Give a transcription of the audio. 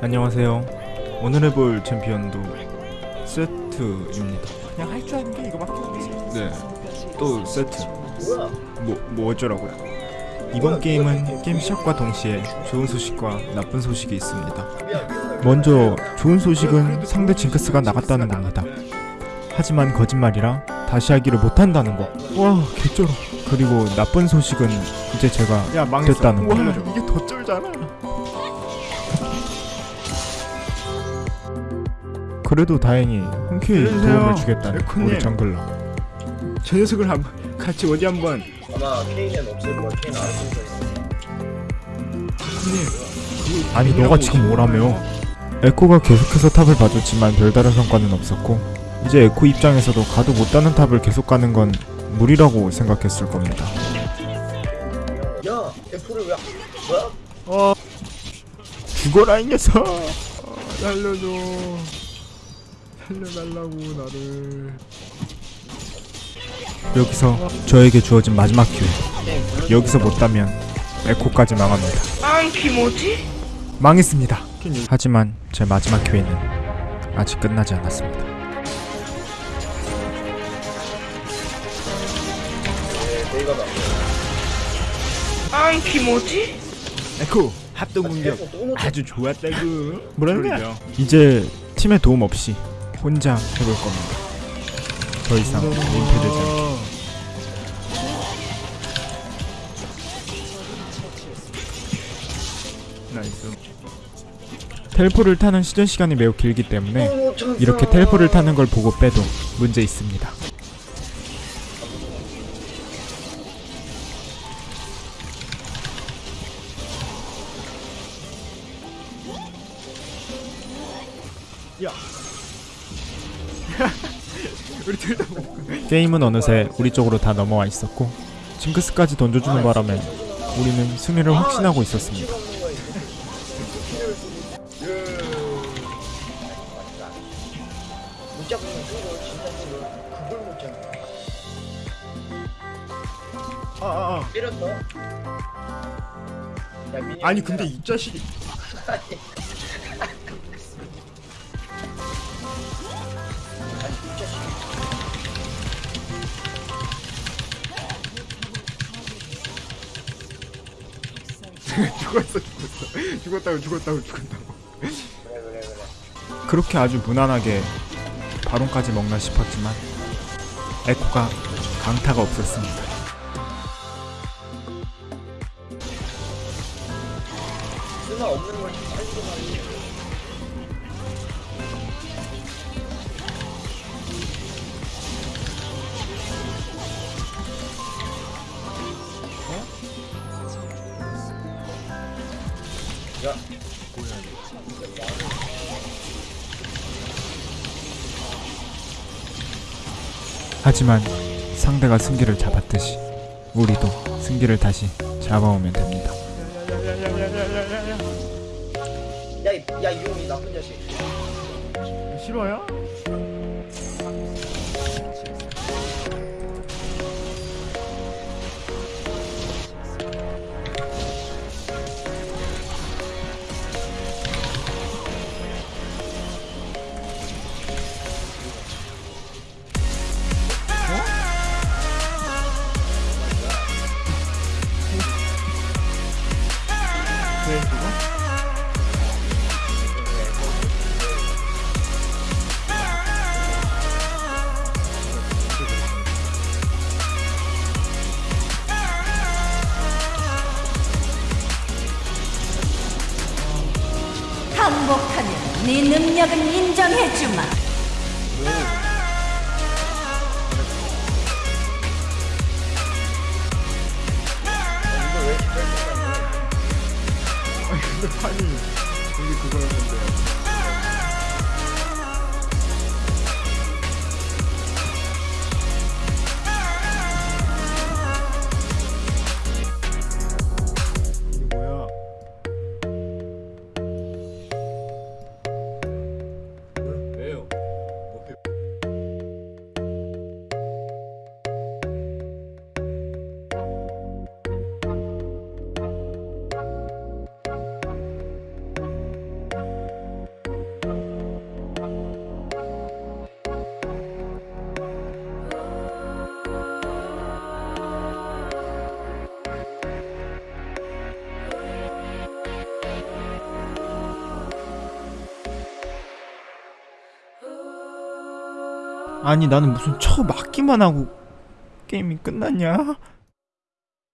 안녕하세요. 오늘 해볼 챔피언도 세트입니다. 그냥 할 줄 아는 게 이거밖에 없지. 네. 또 세트. 뭐, 뭐 어쩌라고요? 이번 게임은 게임 시작과 동시에 좋은 소식과 나쁜 소식이 있습니다. 먼저 좋은 소식은 상대 징크스가 나갔다는 겁니다. 하지만 거짓말이라 다시 하기를 못한다는 거. 와 개쩔어. 그리고 나쁜 소식은 이제 제가 야 망했어. 됐다는 거. 와, 이게 더 쩔잖아. 그래도 다행히 흔쾌히 살려주세요. 도움을 주겠다는 에코님. 우리 정글러. 저 녀석을 한번 같이 어디 한번. 아마 케인은 없을 거야. 케인 알아서 있어. 형님. 아니 너가 지금 뭐라며? 에코가 계속해서 탑을 봐줬지만 별다른 성과는 없었고 이제 에코 입장에서도 가도 못 따는 탑을 계속 가는 건 무리라고 생각했을 겁니다. 야, F를 왜? 뭐야? 어. 죽어라 이 녀석. 어, 살려줘. 살려달라고 나를. 여기서 저에게 주어진 마지막 기회. 여기서 못 따면 에코까지 망합니다. 앙키 뭐지? 망했습니다. 하지만 제 마지막 기회는 아직 끝나지 않았습니다. 앙키 뭐지? 에코 합동 공격. 아주 좋았다구. 뭐라는 거야? 이제 팀의 도움 없이 혼자 해볼 겁니다. 더 이상 민폐되지 않게. 어. Nice. 텔포를 타는 시전 시간이 매우 길기 때문에 또 놓쳤어. 이렇게 텔포를 타는 걸 보고 빼도 문제 있습니다. 야. 우리 둘다 뭐. 게임은 어느새 우리 쪽으로 다 넘어와 있었고 징크스까지 던져주는 바람에 우리는 승리를 확신하고 있었습니다. 아, 아, 아. 때렸어. 아니 근데 이 자식이 죽었어 죽었어 죽었다고 죽었다고 죽었다고 그래 그래 그래. 그렇게 아주 무난하게 바론까지 먹나 싶었지만 에코가 강타가 없었습니다. 쓰나 없는 걸 지금 빨리 야, 하지만 상대가 승기를 잡았듯이 우리도 승기를 다시 잡아오면 됩니다. 야야야야야야야야 야, 이- 야, 이놈이 나쁜 자식. 싫어요? 항복하면 네 능력은 인정해주마. 이걸 왜 이렇게 뺄수 아니 근데 이게 그거였는데 아니 나는 무슨 쳐 맞기만 하고 게임이 끝났냐?